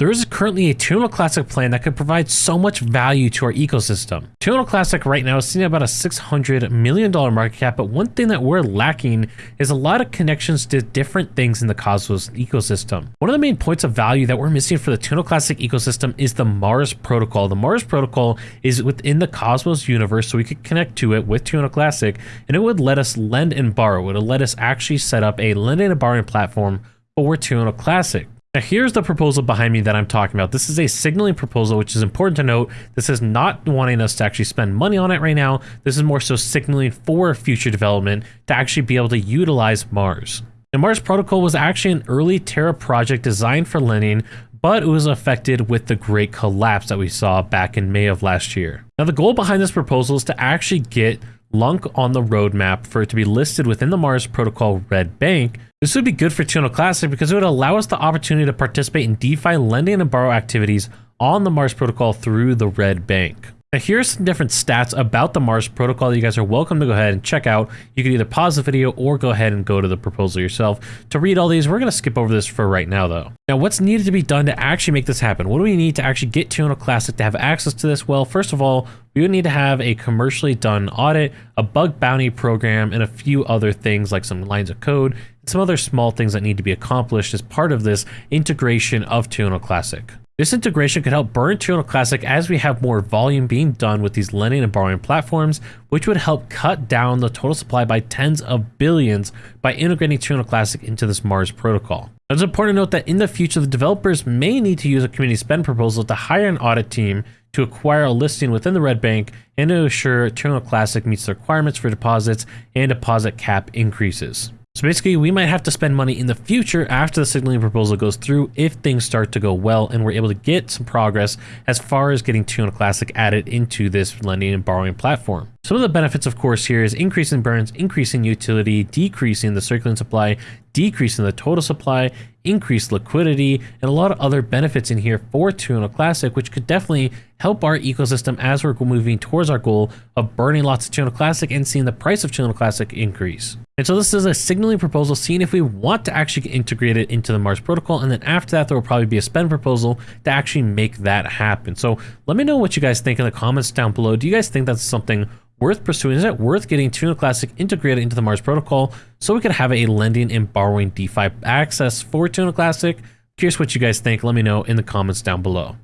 There is currently a Luna Classic plan that could provide so much value to our ecosystem. Luna Classic right now is sitting at about a $600 million market cap, but one thing that we're lacking is a lot of connections to different things in the Cosmos ecosystem. One of the main points of value that we're missing for the Luna Classic ecosystem is the Mars protocol. The Mars protocol is within the Cosmos universe, so we could connect to it with Luna Classic, and it would let us lend and borrow. It would let us actually set up a lending and borrowing platform for Luna Classic. Now here's the proposal behind me that I'm talking about. This is a signaling proposal, which is important to note. This is not wanting us to actually spend money on it right now. This is more so signaling for future development to actually be able to utilize Mars. The Mars Protocol was actually an early Terra project designed for lending, but it was affected with the great collapse that we saw back in May of last year. Now the goal behind this proposal is to actually get LUNC on the roadmap for it to be listed within the Mars Protocol Red Bank. This would be good for Luna Classic because it would allow us the opportunity to participate in DeFi lending and borrow activities on the Mars Protocol through the Red Bank. Now here's some different stats about the Mars protocol that you guys are welcome to go ahead and check out. You can either pause the video or go ahead and go to the proposal yourself to read all these. We're going to skip over this for right now though. Now what's needed to be done to actually make this happen? What do we need to actually get Luna Classic to have access to this? Well, first of all, we would need to have a commercially done audit, a bug bounty program, and a few other things like some lines of code and some other small things that need to be accomplished as part of this integration of Luna Classic. This integration could help burn Luna Classic as we have more volume being done with these lending and borrowing platforms, which would help cut down the total supply by tens of billions by integrating Luna Classic into this Mars protocol. It's important to note that in the future, the developers may need to use a community spend proposal to hire an audit team to acquire a listing within the Red Bank and to ensure Luna Classic meets the requirements for deposits and deposit cap increases. So basically, we might have to spend money in the future after the signaling proposal goes through if things start to go well and we're able to get some progress as far as getting Luna Classic added into this lending and borrowing platform. Some of the benefits, of course, here is increasing burns, increasing utility, decreasing the circulating supply, decreasing the total supply, increased liquidity, and a lot of other benefits in here for Luna Classic, which could definitely help our ecosystem as we're moving towards our goal of burning lots of Luna Classic and seeing the price of Luna Classic increase. And so this is a signaling proposal, seeing if we want to actually integrate it into the Mars protocol. And then after that, there will probably be a spend proposal to actually make that happen. So let me know what you guys think in the comments down below. Do you guys think that's something worth pursuing? Is it worth getting Luna Classic integrated into the Mars protocol so we could have a lending and borrowing DeFi access for Luna Classic? Curious what you guys think. Let me know in the comments down below.